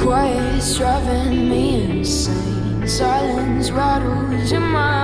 Quiet's driving me insane. Silence rattles in my